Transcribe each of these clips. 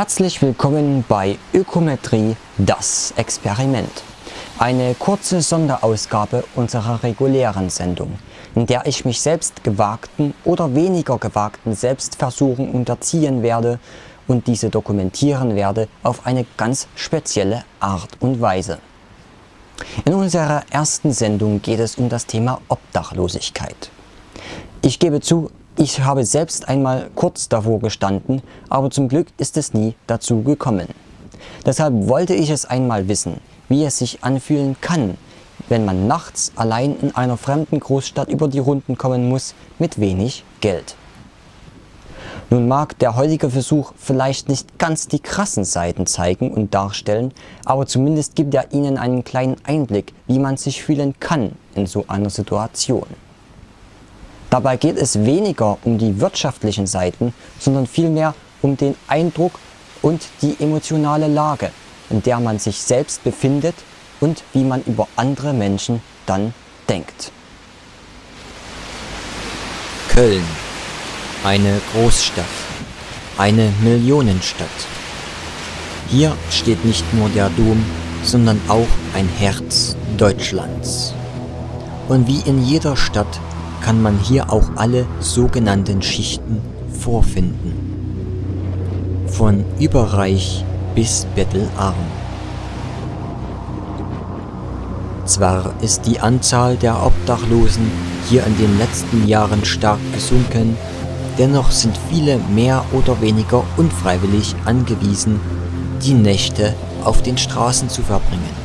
Herzlich willkommen bei Ökometrie das Experiment. Eine kurze Sonderausgabe unserer regulären Sendung, in der ich mich selbst gewagten oder weniger gewagten Selbstversuchen unterziehen werde und diese dokumentieren werde auf eine ganz spezielle Art und Weise. In unserer ersten Sendung geht es um das Thema Obdachlosigkeit. Ich gebe zu, ich habe selbst einmal kurz davor gestanden, aber zum Glück ist es nie dazu gekommen. Deshalb wollte ich es einmal wissen, wie es sich anfühlen kann, wenn man nachts allein in einer fremden Großstadt über die Runden kommen muss mit wenig Geld. Nun mag der heutige Versuch vielleicht nicht ganz die krassen Seiten zeigen und darstellen, aber zumindest gibt er Ihnen einen kleinen Einblick, wie man sich fühlen kann in so einer Situation. Dabei geht es weniger um die wirtschaftlichen Seiten, sondern vielmehr um den Eindruck und die emotionale Lage, in der man sich selbst befindet und wie man über andere Menschen dann denkt. Köln. Eine Großstadt. Eine Millionenstadt. Hier steht nicht nur der Dom, sondern auch ein Herz Deutschlands. Und wie in jeder Stadt kann man hier auch alle sogenannten Schichten vorfinden. Von überreich bis bettelarm. Zwar ist die Anzahl der Obdachlosen hier in den letzten Jahren stark gesunken, dennoch sind viele mehr oder weniger unfreiwillig angewiesen, die Nächte auf den Straßen zu verbringen.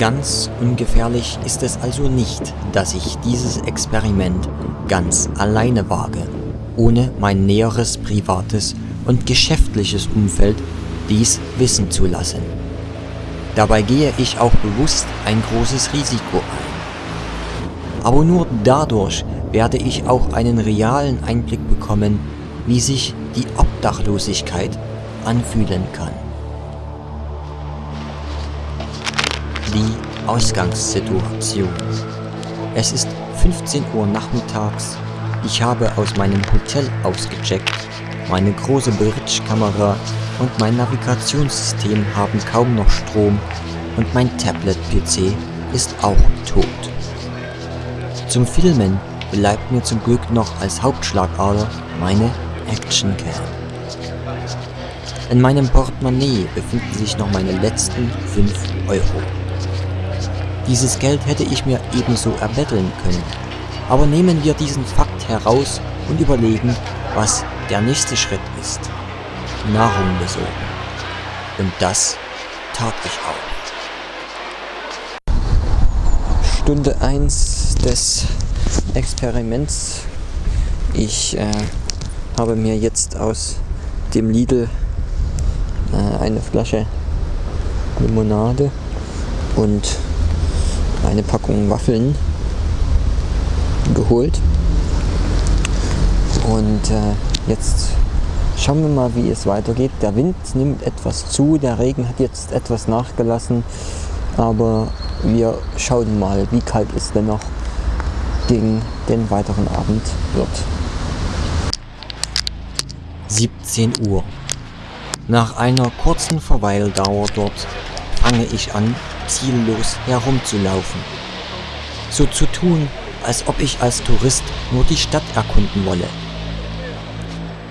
Ganz ungefährlich ist es also nicht, dass ich dieses Experiment ganz alleine wage, ohne mein näheres privates und geschäftliches Umfeld dies wissen zu lassen. Dabei gehe ich auch bewusst ein großes Risiko ein. Aber nur dadurch werde ich auch einen realen Einblick bekommen, wie sich die Obdachlosigkeit anfühlen kann. Die Ausgangssituation. Es ist 15 Uhr nachmittags. Ich habe aus meinem Hotel ausgecheckt. Meine große Bridge-Kamera und mein Navigationssystem haben kaum noch Strom und mein Tablet-PC ist auch tot. Zum Filmen bleibt mir zum Glück noch als Hauptschlagader meine Actioncam. In meinem Portemonnaie befinden sich noch meine letzten 5 Euro. Dieses Geld hätte ich mir ebenso erbetteln können. Aber nehmen wir diesen Fakt heraus und überlegen, was der nächste Schritt ist. Nahrung besorgen. Und das tat ich auch. Stunde 1 des Experiments. Ich äh, habe mir jetzt aus dem Lidl äh, eine Flasche Limonade und eine Packung Waffeln geholt. Und äh, jetzt schauen wir mal, wie es weitergeht. Der Wind nimmt etwas zu, der Regen hat jetzt etwas nachgelassen, aber wir schauen mal, wie kalt es denn noch gegen den weiteren Abend wird. 17 Uhr. Nach einer kurzen Verweildauer dort fange ich an, ziellos herumzulaufen. So zu tun, als ob ich als Tourist nur die Stadt erkunden wolle.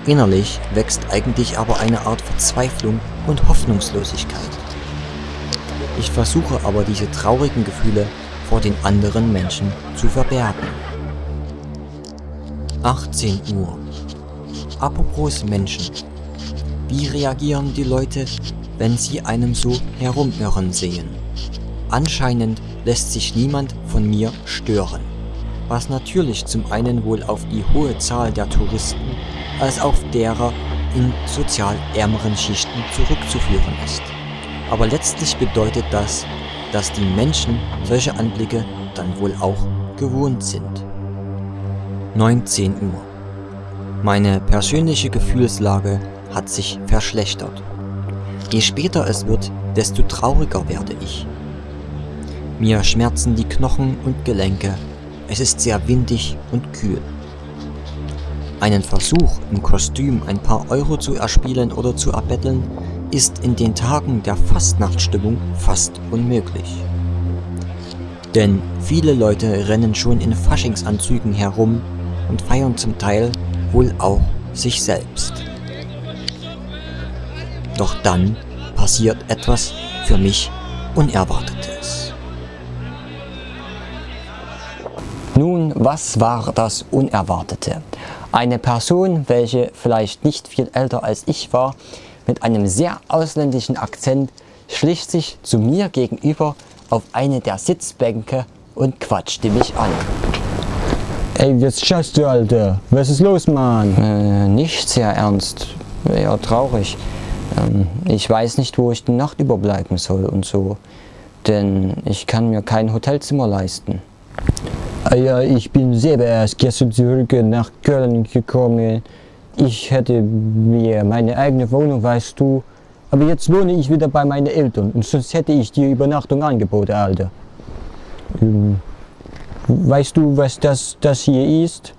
Innerlich wächst eigentlich aber eine Art Verzweiflung und Hoffnungslosigkeit. Ich versuche aber diese traurigen Gefühle vor den anderen Menschen zu verbergen. 18 Uhr. Apropos Menschen. Wie reagieren die Leute, wenn sie einem so herumirren sehen? Anscheinend lässt sich niemand von mir stören, was natürlich zum einen wohl auf die hohe Zahl der Touristen als auch derer, in sozial ärmeren Schichten zurückzuführen ist. Aber letztlich bedeutet das, dass die Menschen solche Anblicke dann wohl auch gewohnt sind. 19 Uhr. Meine persönliche Gefühlslage hat sich verschlechtert. Je später es wird, desto trauriger werde ich. Mir schmerzen die Knochen und Gelenke, es ist sehr windig und kühl. Einen Versuch, im Kostüm ein paar Euro zu erspielen oder zu erbetteln, ist in den Tagen der Fastnachtsstimmung fast unmöglich. Denn viele Leute rennen schon in Faschingsanzügen herum und feiern zum Teil wohl auch sich selbst. Doch dann passiert etwas für mich Unerwartetes. Nun, was war das Unerwartete? Eine Person, welche vielleicht nicht viel älter als ich war, mit einem sehr ausländischen Akzent, schlich sich zu mir gegenüber auf eine der Sitzbänke und quatschte mich an. Ey, was schaust du, Alter? Was ist los, Mann? Äh, nicht sehr ernst, eher traurig. Ähm, ich weiß nicht, wo ich die Nacht überbleiben soll und so, denn ich kann mir kein Hotelzimmer leisten. Ah ja, ich bin selber erst gestern zurück nach Köln gekommen. Ich hätte mir meine eigene Wohnung, weißt du. Aber jetzt wohne ich wieder bei meinen Eltern und sonst hätte ich dir Übernachtung angeboten, Alter. Ähm, weißt du, was das, das hier ist?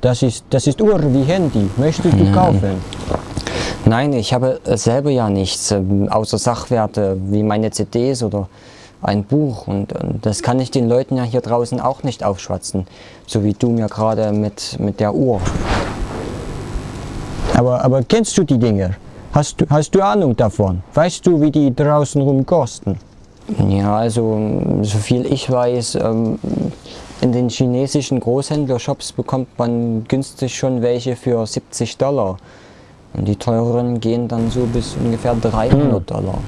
Das ist, das ist Uhr wie Handy. Möchtest du kaufen? Nein, ich habe selber ja nichts, ähm, außer Sachwerte wie meine CDs oder ein Buch und, und das kann ich den Leuten ja hier draußen auch nicht aufschwatzen, so wie du mir gerade mit, mit der Uhr. Aber, aber kennst du die Dinger? Hast du, hast du Ahnung davon? Weißt du, wie die draußen rum kosten? Ja, also so viel ich weiß, ähm, in den chinesischen Großhändlershops bekommt man günstig schon welche für 70 Dollar. Und die teureren gehen dann so bis ungefähr 300 Dollar.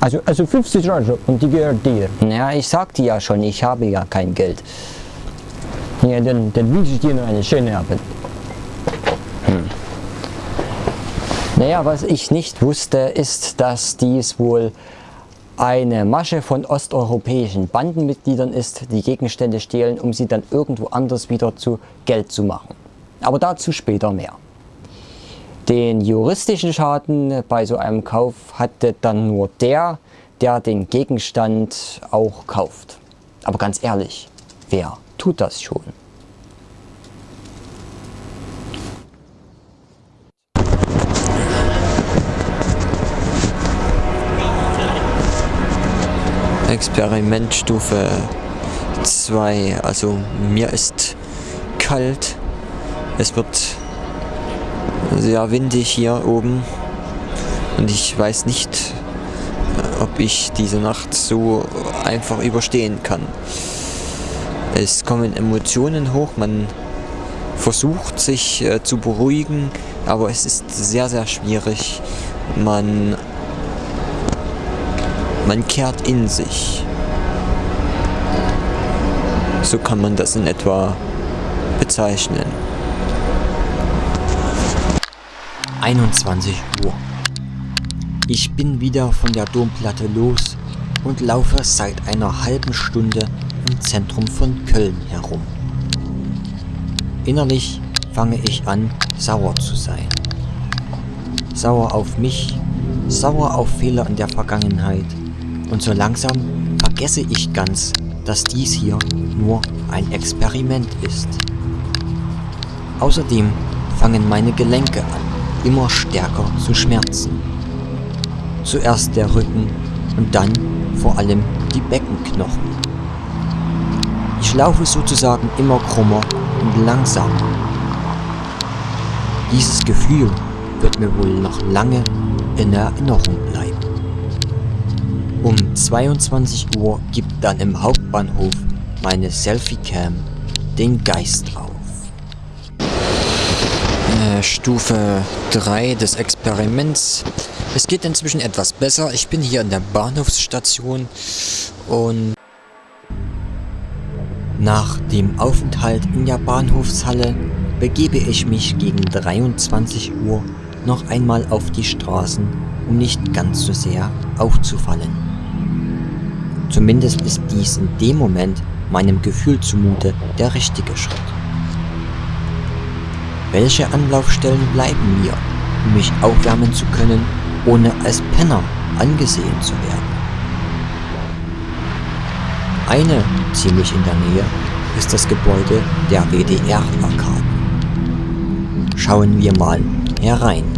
Also, also 50 Euro und die gehört dir. Naja, ich sagte ja schon, ich habe ja kein Geld. Ja, dann, dann wünsche ich dir noch einen schönen Abend. Naja, was ich nicht wusste, ist, dass dies wohl eine Masche von osteuropäischen Bandenmitgliedern ist, die Gegenstände stehlen, um sie dann irgendwo anders wieder zu Geld zu machen. Aber dazu später mehr. Den juristischen Schaden bei so einem Kauf hatte dann nur der, der den Gegenstand auch kauft. Aber ganz ehrlich, wer tut das schon? Experimentstufe 2. Also mir ist kalt. Es wird sehr windig hier oben. Und ich weiß nicht, äh, ob ich diese Nacht so einfach überstehen kann. Es kommen Emotionen hoch, man versucht sich äh, zu beruhigen, aber es ist sehr, sehr schwierig. Man man kehrt in sich. So kann man das in etwa bezeichnen. 21 Uhr. Ich bin wieder von der Domplatte los und laufe seit einer halben Stunde im Zentrum von Köln herum. Innerlich fange ich an, sauer zu sein. Sauer auf mich, sauer auf Fehler in der Vergangenheit, und so langsam vergesse ich ganz, dass dies hier nur ein Experiment ist. Außerdem fangen meine Gelenke an, immer stärker zu schmerzen. Zuerst der Rücken und dann vor allem die Beckenknochen. Ich laufe sozusagen immer krummer und langsamer. Dieses Gefühl wird mir wohl noch lange in Erinnerung bleiben. Um 22 Uhr gibt dann im Hauptbahnhof meine Selfie-Cam den Geist auf. Stufe 3 des Experiments. Es geht inzwischen etwas besser. Ich bin hier in der Bahnhofsstation und nach dem Aufenthalt in der Bahnhofshalle begebe ich mich gegen 23 Uhr noch einmal auf die Straßen, um nicht ganz so sehr aufzufallen. Zumindest ist dies in dem Moment meinem Gefühl zumute der richtige Schritt. Welche Anlaufstellen bleiben mir, um mich aufwärmen zu können, ohne als Penner angesehen zu werden? Eine, ziemlich in der Nähe, ist das Gebäude der WDR-Arkaden. Schauen wir mal herein.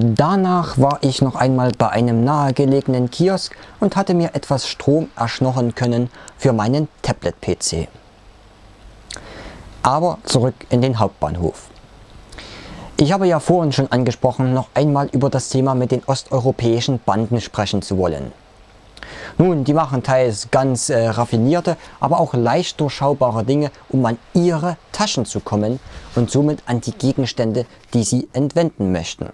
Danach war ich noch einmal bei einem nahegelegenen Kiosk und hatte mir etwas Strom erschnochen können für meinen Tablet-PC. Aber zurück in den Hauptbahnhof. Ich habe ja vorhin schon angesprochen, noch einmal über das Thema mit den osteuropäischen Banden sprechen zu wollen. Nun, die machen teils ganz äh, raffinierte, aber auch leicht durchschaubare Dinge, um an ihre Taschen zu kommen und somit an die Gegenstände, die sie entwenden möchten.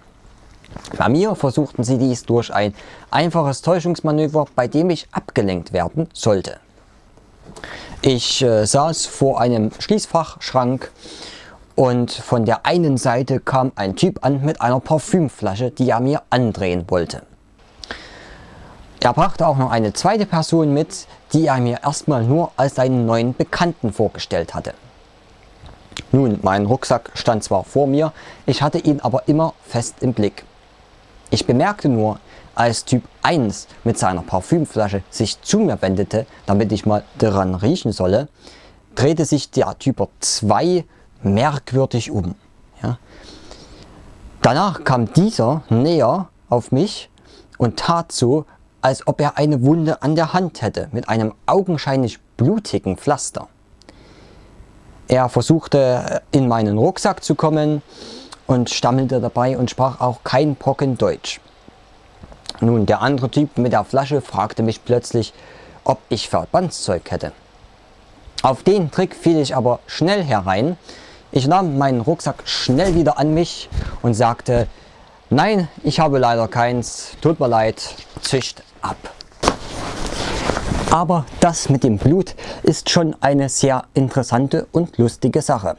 Bei mir versuchten sie dies durch ein einfaches Täuschungsmanöver, bei dem ich abgelenkt werden sollte. Ich äh, saß vor einem Schließfachschrank und von der einen Seite kam ein Typ an mit einer Parfümflasche, die er mir andrehen wollte. Er brachte auch noch eine zweite Person mit, die er mir erstmal nur als seinen neuen Bekannten vorgestellt hatte. Nun, mein Rucksack stand zwar vor mir, ich hatte ihn aber immer fest im Blick. Ich bemerkte nur, als Typ 1 mit seiner Parfümflasche sich zu mir wendete, damit ich mal daran riechen solle, drehte sich der Typ 2 merkwürdig um. Ja. Danach kam dieser näher auf mich und tat so, als ob er eine Wunde an der Hand hätte mit einem augenscheinlich blutigen Pflaster. Er versuchte in meinen Rucksack zu kommen, und stammelte dabei und sprach auch kein Brocken Deutsch. Nun, der andere Typ mit der Flasche fragte mich plötzlich, ob ich Verbandszeug hätte. Auf den Trick fiel ich aber schnell herein. Ich nahm meinen Rucksack schnell wieder an mich und sagte, nein, ich habe leider keins, tut mir leid, zischt ab. Aber das mit dem Blut ist schon eine sehr interessante und lustige Sache.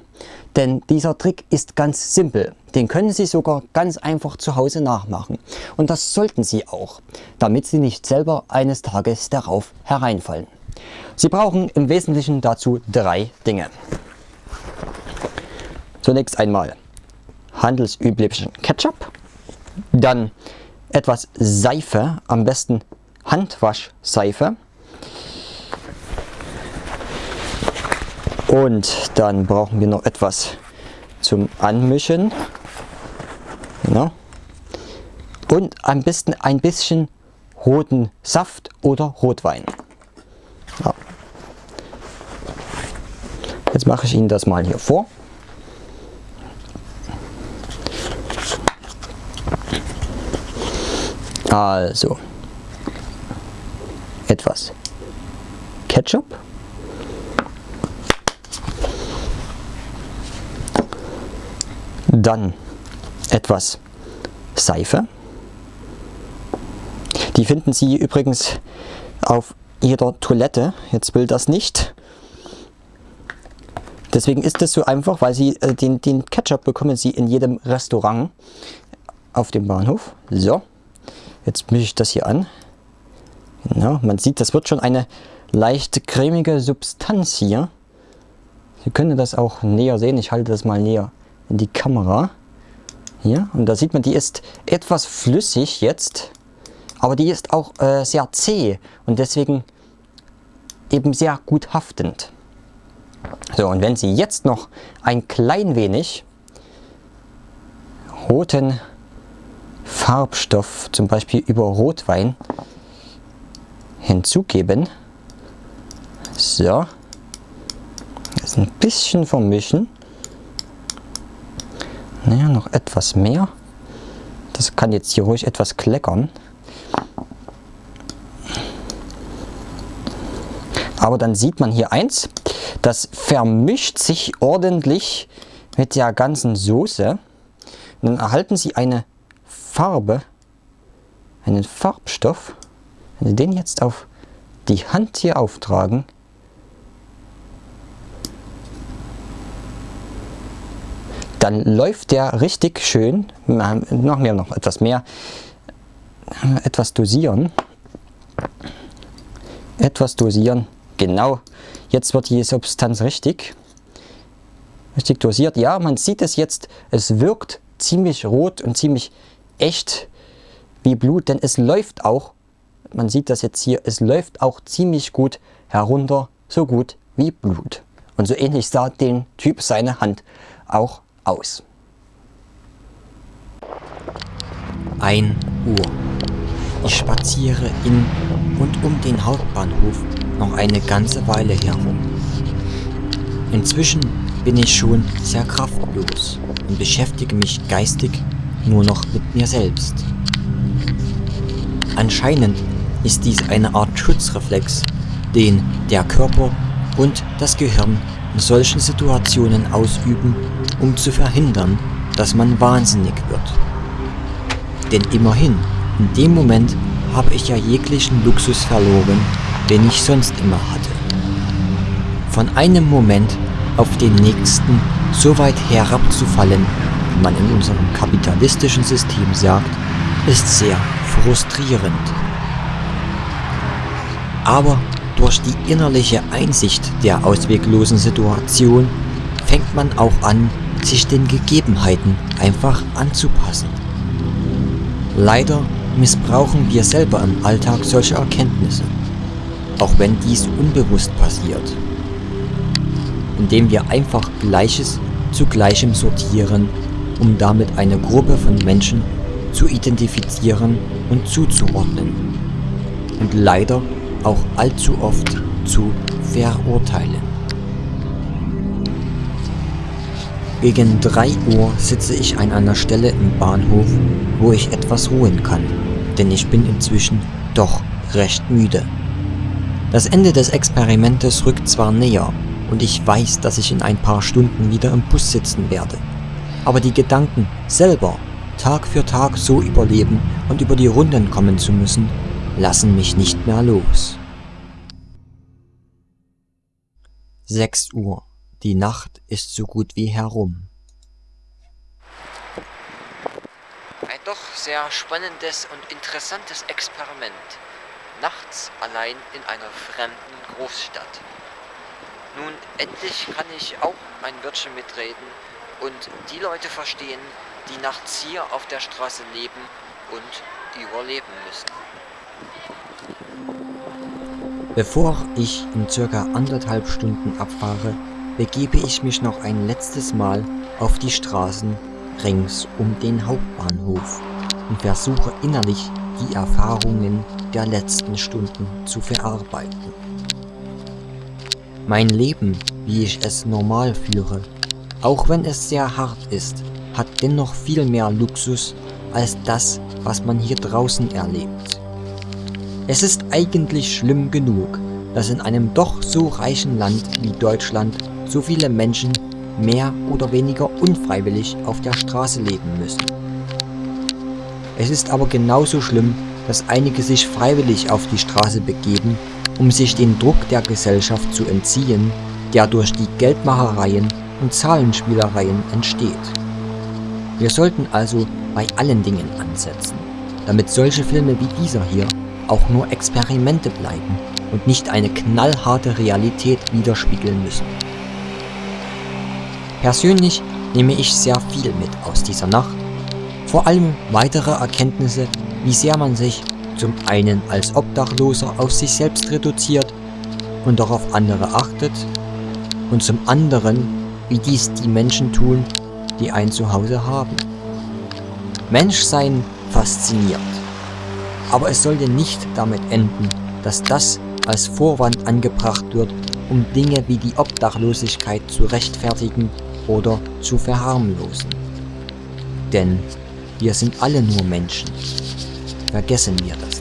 Denn dieser Trick ist ganz simpel. Den können Sie sogar ganz einfach zu Hause nachmachen. Und das sollten Sie auch, damit Sie nicht selber eines Tages darauf hereinfallen. Sie brauchen im Wesentlichen dazu drei Dinge. Zunächst einmal handelsüblichen Ketchup, dann etwas Seife, am besten Handwaschseife, Und dann brauchen wir noch etwas zum Anmischen. Genau. Und am besten ein bisschen roten Saft oder Rotwein. Ja. Jetzt mache ich Ihnen das mal hier vor. Also etwas Ketchup. Dann etwas Seife. Die finden Sie übrigens auf jeder Toilette. Jetzt will das nicht. Deswegen ist es so einfach, weil Sie äh, den, den Ketchup bekommen Sie in jedem Restaurant auf dem Bahnhof. So, jetzt mische ich das hier an. Genau, man sieht, das wird schon eine leicht cremige Substanz hier. Sie können das auch näher sehen. Ich halte das mal näher in die Kamera. Hier, und da sieht man, die ist etwas flüssig jetzt, aber die ist auch äh, sehr zäh und deswegen eben sehr gut haftend. So, und wenn Sie jetzt noch ein klein wenig roten Farbstoff, zum Beispiel über Rotwein, hinzugeben. So. Das ein bisschen vermischen. Naja, noch etwas mehr. Das kann jetzt hier ruhig etwas kleckern. Aber dann sieht man hier eins, das vermischt sich ordentlich mit der ganzen Soße. Dann erhalten Sie eine Farbe, einen Farbstoff. Wenn Sie den jetzt auf die Hand hier auftragen, dann läuft der richtig schön. Machen wir noch etwas mehr. Etwas dosieren. Etwas dosieren. Genau. Jetzt wird die Substanz richtig. Richtig dosiert. Ja, man sieht es jetzt. Es wirkt ziemlich rot und ziemlich echt wie Blut, denn es läuft auch, man sieht das jetzt hier, es läuft auch ziemlich gut herunter, so gut wie Blut. Und so ähnlich sah den Typ seine Hand auch aus. 1 Uhr. Ich spaziere in und um den Hauptbahnhof noch eine ganze Weile herum. Inzwischen bin ich schon sehr kraftlos und beschäftige mich geistig nur noch mit mir selbst. Anscheinend ist dies eine Art Schutzreflex, den der Körper und das Gehirn in solchen Situationen ausüben, um zu verhindern, dass man wahnsinnig wird. Denn immerhin, in dem Moment habe ich ja jeglichen Luxus verloren, den ich sonst immer hatte. Von einem Moment auf den nächsten so weit herabzufallen, wie man in unserem kapitalistischen System sagt, ist sehr frustrierend. Aber durch die innerliche Einsicht der ausweglosen Situation fängt man auch an, sich den Gegebenheiten einfach anzupassen. Leider missbrauchen wir selber im Alltag solche Erkenntnisse, auch wenn dies unbewusst passiert, indem wir einfach Gleiches zu Gleichem sortieren, um damit eine Gruppe von Menschen zu identifizieren und zuzuordnen und leider auch allzu oft zu verurteilen. Gegen 3 Uhr sitze ich an einer Stelle im Bahnhof, wo ich etwas ruhen kann, denn ich bin inzwischen doch recht müde. Das Ende des Experimentes rückt zwar näher und ich weiß, dass ich in ein paar Stunden wieder im Bus sitzen werde, aber die Gedanken selber Tag für Tag so überleben und über die Runden kommen zu müssen, lassen mich nicht mehr los. 6 Uhr. Die Nacht ist so gut wie herum. Ein doch sehr spannendes und interessantes Experiment. Nachts allein in einer fremden Großstadt. Nun, endlich kann ich auch ein Wörtchen mitreden und die Leute verstehen, die nachts hier auf der Straße leben und überleben müssen. Bevor ich in circa anderthalb Stunden abfahre, begebe ich mich noch ein letztes Mal auf die Straßen rings um den Hauptbahnhof und versuche innerlich die Erfahrungen der letzten Stunden zu verarbeiten. Mein Leben, wie ich es normal führe, auch wenn es sehr hart ist, hat dennoch viel mehr Luxus als das, was man hier draußen erlebt. Es ist eigentlich schlimm genug, dass in einem doch so reichen Land wie Deutschland so viele Menschen mehr oder weniger unfreiwillig auf der Straße leben müssen. Es ist aber genauso schlimm, dass einige sich freiwillig auf die Straße begeben, um sich den Druck der Gesellschaft zu entziehen, der durch die Geldmachereien und Zahlenspielereien entsteht. Wir sollten also bei allen Dingen ansetzen, damit solche Filme wie dieser hier auch nur Experimente bleiben und nicht eine knallharte Realität widerspiegeln müssen. Persönlich nehme ich sehr viel mit aus dieser Nacht, vor allem weitere Erkenntnisse, wie sehr man sich zum einen als Obdachloser auf sich selbst reduziert und darauf andere achtet und zum anderen, wie dies die Menschen tun, die ein Zuhause haben. Menschsein fasziniert. Aber es sollte nicht damit enden, dass das als Vorwand angebracht wird, um Dinge wie die Obdachlosigkeit zu rechtfertigen oder zu verharmlosen. Denn wir sind alle nur Menschen. Vergessen wir das.